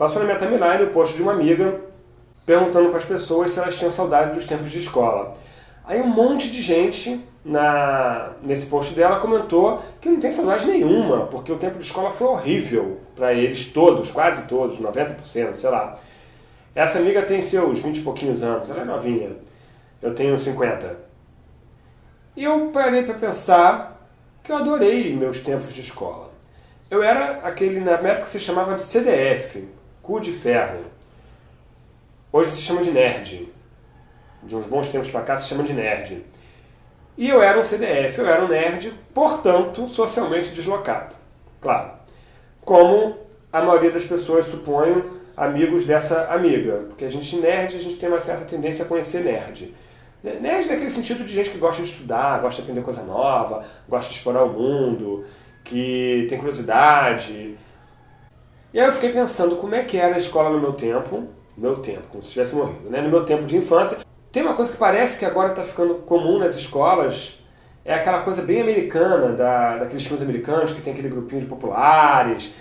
Passou na minha timeline o post de uma amiga perguntando para as pessoas se elas tinham saudade dos tempos de escola. Aí um monte de gente na, nesse post dela comentou que não tem saudade nenhuma, porque o tempo de escola foi horrível para eles todos, quase todos, 90%, sei lá. Essa amiga tem seus 20 e pouquinhos anos, ela é novinha. Eu tenho 50. E eu parei para pensar que eu adorei meus tempos de escola. Eu era aquele, na época se chamava de CDF, cu de ferro. Hoje se chama de nerd. De uns bons tempos para cá se chama de nerd. E eu era um CDF, eu era um nerd, portanto, socialmente deslocado. Claro. Como a maioria das pessoas, suponho, amigos dessa amiga. Porque a gente nerd, a gente tem uma certa tendência a conhecer nerd. Nerd naquele sentido de gente que gosta de estudar, gosta de aprender coisa nova, gosta de explorar o mundo, que tem curiosidade. E aí eu fiquei pensando como é que era a escola no meu tempo, meu tempo, como se tivesse morrido, né? no meu tempo de infância. Tem uma coisa que parece que agora está ficando comum nas escolas, é aquela coisa bem americana, da, daqueles filmes americanos que tem aquele grupinho de populares.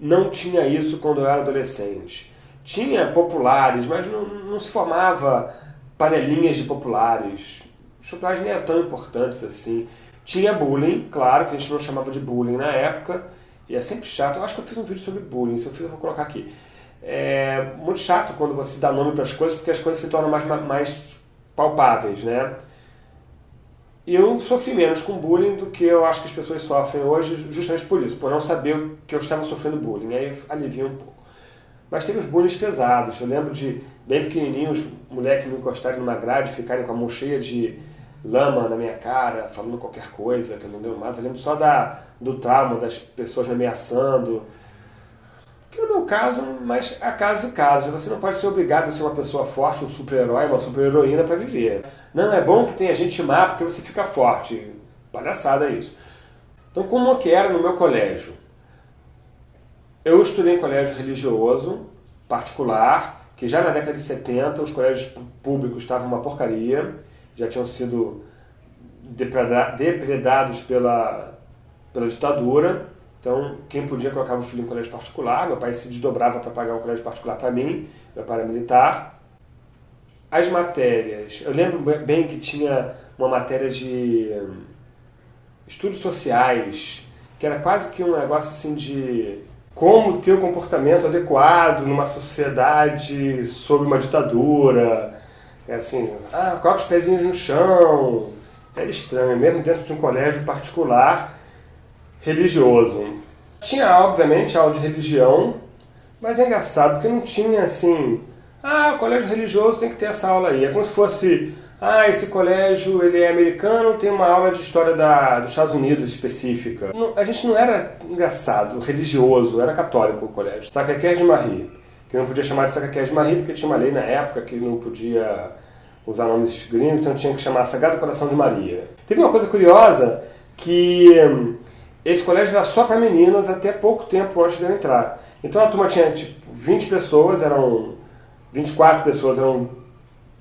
Não tinha isso quando eu era adolescente. Tinha populares, mas não, não se formava panelinhas de populares. Os populares nem eram tão importantes assim. Tinha bullying, claro, que a gente não chamava de bullying na época, e é sempre chato. Eu acho que eu fiz um vídeo sobre bullying, se eu fiz eu vou colocar aqui. É muito chato quando você dá nome para as coisas, porque as coisas se tornam mais, mais palpáveis, né? Eu sofri menos com bullying do que eu acho que as pessoas sofrem hoje, justamente por isso, por não saber que eu estava sofrendo bullying. Aí alivia um pouco. Mas teve os bullying pesados. Eu lembro de, bem pequenininhos, moleques me encostarem numa grade, ficarem com a mão cheia de lama na minha cara, falando qualquer coisa, que eu não lembro mais. Eu lembro só da, do trauma das pessoas me ameaçando. Que no meu caso, mas a caso e caso. Você não pode ser obrigado a ser uma pessoa forte, um super-herói, uma super-heroína para viver. Não, é bom que tenha gente má porque você fica forte. Palhaçada isso. Então, como que era no meu colégio? Eu estudei em colégio religioso, particular, que já na década de 70 os colégios públicos estavam uma porcaria, já tinham sido depredados pela, pela ditadura. Então, quem podia colocava o filho em colégio particular, meu pai se desdobrava para pagar um colégio particular para mim, meu pai era militar. As matérias, eu lembro bem que tinha uma matéria de hum, estudos sociais, que era quase que um negócio assim de como ter o comportamento adequado numa sociedade sob uma ditadura. É assim, ah, coloca os pezinhos no chão. Era estranho, mesmo dentro de um colégio particular religioso. Tinha, obviamente, aula de religião, mas é engraçado porque não tinha assim, ah, o colégio religioso tem que ter essa aula aí. É como se fosse ah, esse colégio ele é americano, tem uma aula de história da, dos Estados Unidos específica. Não, a gente não era engraçado, religioso, era católico o colégio. Sacré de Marie, que não podia chamar de Sacré de Marie porque tinha uma lei na época que não podia usar nomes gringos, então tinha que chamar Sagrado Coração de Maria. Teve uma coisa curiosa que hum, esse colégio era só para meninas até pouco tempo antes de eu entrar. Então a turma tinha tipo 20 pessoas, eram 24 pessoas, eram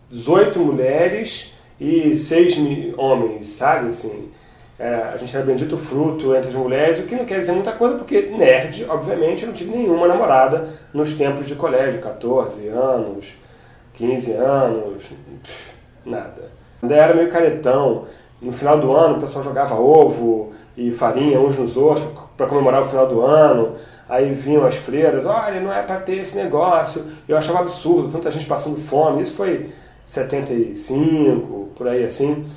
18 mulheres e 6 homens, sabe? Assim, é, a gente era bendito fruto entre as mulheres, o que não quer dizer muita coisa, porque nerd, obviamente, eu não tive nenhuma namorada nos tempos de colégio, 14 anos, 15 anos, nada. Ainda era meio caretão. No final do ano o pessoal jogava ovo e farinha uns nos outros para comemorar o final do ano. Aí vinham as freiras, olha, não é para ter esse negócio. Eu achava absurdo, tanta gente passando fome. Isso foi 75, por aí assim,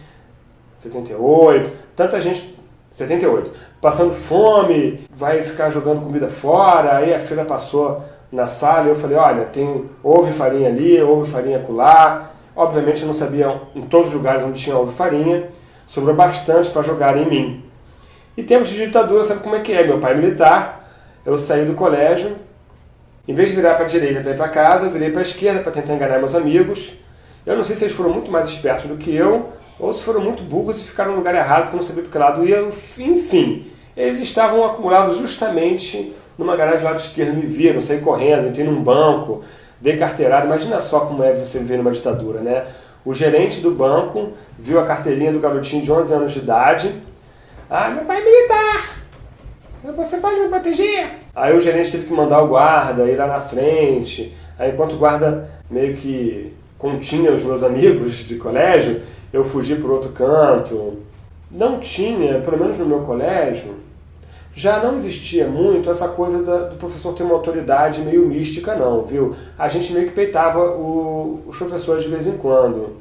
78, tanta gente, 78, passando fome, vai ficar jogando comida fora, aí a feira passou na sala e eu falei, olha, tem ovo e farinha ali, ovo e farinha acolá, obviamente eu não sabia em todos os lugares onde tinha ovo e farinha, sobrou bastante para jogar em mim. E tempos de ditadura, sabe como é que é? Meu pai é militar, eu saí do colégio, em vez de virar para a direita para ir para casa, eu virei para a esquerda para tentar enganar meus amigos, eu não sei se eles foram muito mais espertos do que eu, ou se foram muito burros e ficaram no lugar errado porque não sabia para que lado ia. Enfim, eles estavam acumulados justamente numa garagem do lado esquerdo, me viram, saí correndo, entrei num banco, dei carteirada. Imagina só como é você viver numa ditadura, né? O gerente do banco viu a carteirinha do garotinho de 11 anos de idade. Ah, meu pai é militar! Você pode me proteger? Aí o gerente teve que mandar o guarda ir lá na frente. Aí enquanto o guarda meio que continha os meus amigos de colégio, eu fugi para outro canto. Não tinha, pelo menos no meu colégio, já não existia muito essa coisa da, do professor ter uma autoridade meio mística, não, viu? A gente meio que peitava o, os professores de vez em quando.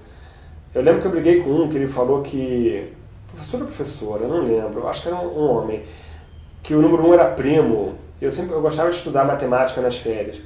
Eu lembro que eu briguei com um que ele falou que. Professor ou professora, não lembro, eu acho que era um, um homem. Que o número um era primo. Eu sempre eu gostava de estudar matemática nas férias.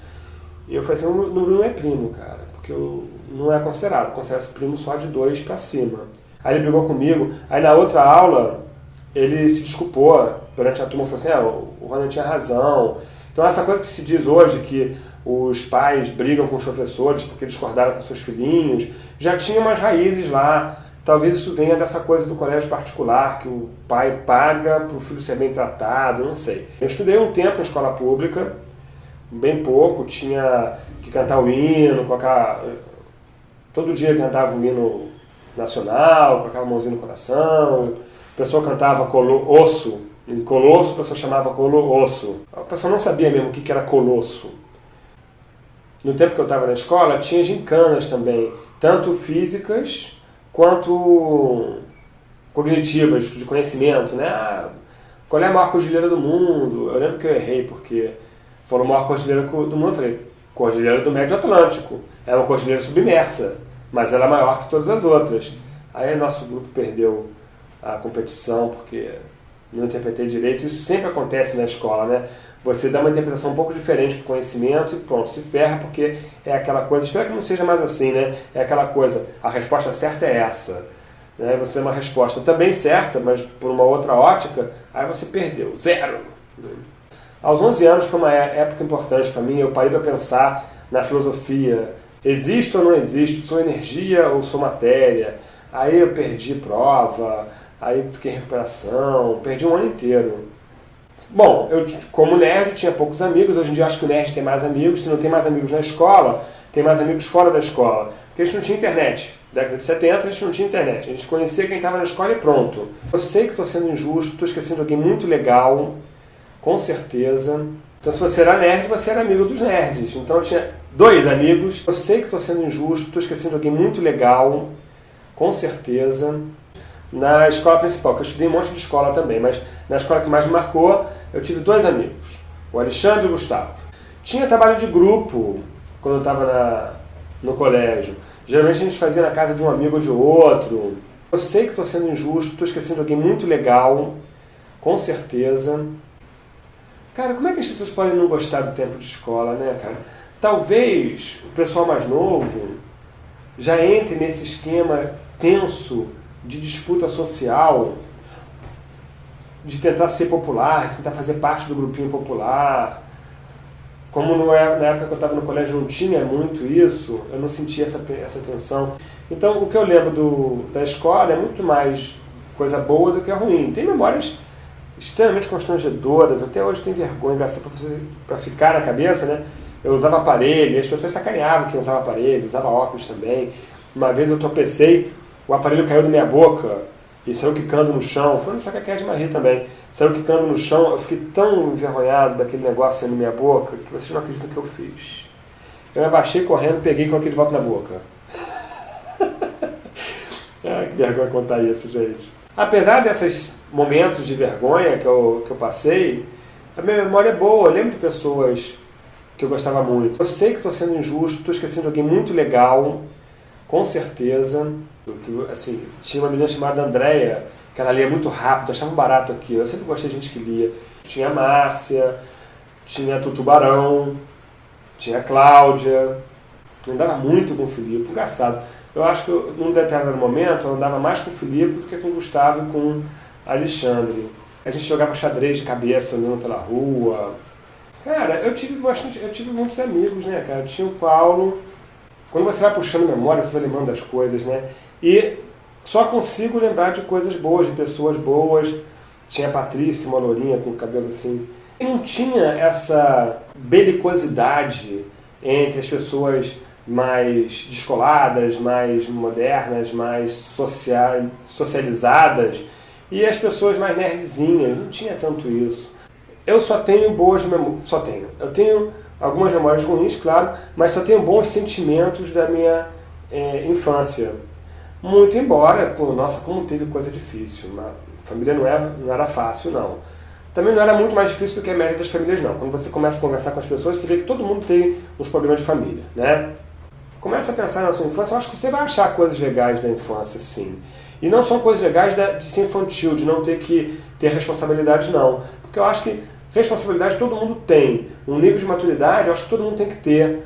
E eu falei assim: o número um é primo, cara, porque eu, não é considerado, considera-se primo só de dois para cima. Aí ele brigou comigo, aí na outra aula ele se desculpou durante a turma, falou assim: ah, o Ronald tinha razão. Então, essa coisa que se diz hoje, que os pais brigam com os professores porque discordaram com seus filhinhos, já tinha umas raízes lá. Talvez isso venha dessa coisa do colégio particular, que o pai paga para o filho ser bem tratado, não sei. Eu estudei um tempo na escola pública, bem pouco, tinha que cantar o hino, aquela... todo dia cantava o hino nacional, com aquela mãozinha no coração, a pessoa cantava colo, osso, em colosso a pessoa chamava colosso. A pessoa não sabia mesmo o que era colosso. No tempo que eu estava na escola, tinha gincanas também, tanto físicas quanto cognitivas, de conhecimento, né? Ah, qual é a maior cordilheira do mundo? Eu lembro que eu errei, porque falou maior cordilheira do mundo, eu falei, cordilheira do Médio Atlântico. É uma cordilheira submersa, mas ela é maior que todas as outras. Aí nosso grupo perdeu a competição, porque não interpretei direito. Isso sempre acontece na escola, né? Você dá uma interpretação um pouco diferente para o conhecimento e pronto, se ferra, porque é aquela coisa. Espero que não seja mais assim, né? É aquela coisa, a resposta certa é essa. Né? Você tem uma resposta também certa, mas por uma outra ótica, aí você perdeu, zero. Aos 11 anos foi uma é, época importante para mim, eu parei para pensar na filosofia. Existe ou não existe? Sou energia ou sou matéria? Aí eu perdi prova, aí fiquei em recuperação, perdi um ano inteiro. Bom, eu como nerd tinha poucos amigos, hoje em dia acho que o nerd tem mais amigos, se não tem mais amigos na escola, tem mais amigos fora da escola. Porque a gente não tinha internet. Década de 70 a gente não tinha internet. A gente conhecia quem estava na escola e pronto. Eu sei que estou sendo injusto, estou esquecendo alguém muito legal, com certeza. Então se você era nerd, você era amigo dos nerds. Então eu tinha dois amigos. Eu sei que estou sendo injusto, estou esquecendo alguém muito legal, com certeza na escola principal, que eu estudei um monte de escola também, mas na escola que mais me marcou, eu tive dois amigos, o Alexandre e o Gustavo. Tinha trabalho de grupo quando eu estava no colégio. Geralmente a gente fazia na casa de um amigo ou de outro. Eu sei que estou sendo injusto, estou esquecendo alguém muito legal, com certeza. Cara, como é que as pessoas podem não gostar do tempo de escola, né, cara? Talvez o pessoal mais novo já entre nesse esquema tenso de disputa social, de tentar ser popular, de tentar fazer parte do grupinho popular. Como não é, na época que eu estava no colégio não tinha muito isso, eu não sentia essa, essa tensão. Então, o que eu lembro do, da escola é muito mais coisa boa do que ruim. Tem memórias extremamente constrangedoras, até hoje tem vergonha, para ficar na cabeça, né? Eu usava aparelho, as pessoas sacaneavam que eu usava aparelho, usava óculos também. Uma vez eu tropecei o aparelho caiu da minha boca e saiu quicando no chão. Foi no de Marie também. Saiu quicando no chão. Eu fiquei tão envergonhado daquele negócio saindo na minha boca que vocês não acreditam que eu fiz. Eu me abaixei correndo, peguei e coloquei de volta na boca. ah, que vergonha contar isso, gente. Apesar desses momentos de vergonha que eu, que eu passei, a minha memória é boa. Eu lembro de pessoas que eu gostava muito. Eu sei que estou sendo injusto, estou esquecendo alguém muito legal, com certeza. Assim, tinha uma menina chamada Andréia, que ela lia muito rápido, achava barato aquilo. Eu sempre gostei de gente que lia. Tinha a Márcia, tinha a Tutubarão, tinha a Cláudia. Eu andava muito com o Filipe, engraçado. Eu acho que eu, num determinado momento eu andava mais com o Filipe do que com o Gustavo e com Alexandre. A gente jogava xadrez de cabeça andando pela rua. Cara, eu tive bastante, eu tive muitos amigos, né, cara? Tinha o Paulo. Quando você vai puxando memória, você vai lembrando das coisas, né? E só consigo lembrar de coisas boas, de pessoas boas. Tinha a Patrícia, uma lourinha com o cabelo assim. E não tinha essa belicosidade entre as pessoas mais descoladas, mais modernas, mais socializadas e as pessoas mais nerdzinhas. Não tinha tanto isso. eu só tenho boas memórias, só tenho. Eu tenho algumas memórias ruins, claro, mas só tenho bons sentimentos da minha é, infância. Muito embora, pô, nossa, como teve coisa difícil. Uma família não era, não era fácil, não. Também não era muito mais difícil do que a média das famílias, não. Quando você começa a conversar com as pessoas, você vê que todo mundo tem uns problemas de família, né? Começa a pensar na sua infância, eu acho que você vai achar coisas legais da infância, sim. E não são coisas legais de ser infantil, de não ter que ter responsabilidades, não. Porque eu acho que responsabilidade todo mundo tem. Um nível de maturidade, eu acho que todo mundo tem que ter.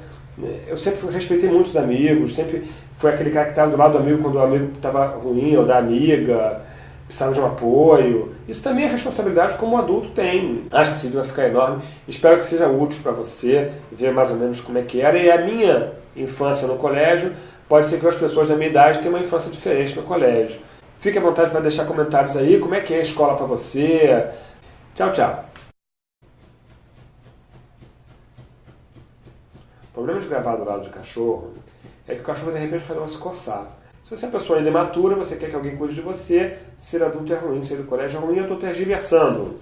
Eu sempre respeitei muitos amigos, sempre foi aquele cara que estava do lado do amigo quando o amigo estava ruim, ou da amiga, precisava de um apoio. Isso também é responsabilidade como o adulto tem. Acho que esse vídeo vai ficar enorme. Espero que seja útil para você, ver mais ou menos como é que era. E a minha infância no colégio, pode ser que as pessoas da minha idade tenham uma infância diferente no colégio. Fique à vontade para deixar comentários aí, como é que é a escola para você. Tchau, tchau. Problema de gravar do lado de cachorro é que o cachorro de repente resolve se coçar. Se você é uma pessoa ainda imatura, você quer que alguém cuide de você, ser adulto é ruim, ser do colégio é ruim, eu estou tergiversando.